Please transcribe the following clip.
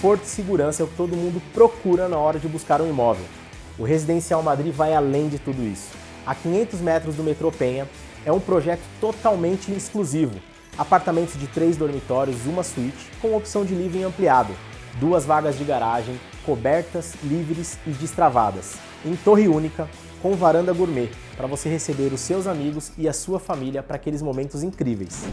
Conforto e segurança é o que todo mundo procura na hora de buscar um imóvel. O Residencial Madrid vai além de tudo isso. A 500 metros do metrô Penha, é um projeto totalmente exclusivo. Apartamentos de três dormitórios, uma suíte, com opção de living ampliado, duas vagas de garagem, cobertas, livres e destravadas, em torre única, com varanda gourmet, para você receber os seus amigos e a sua família para aqueles momentos incríveis.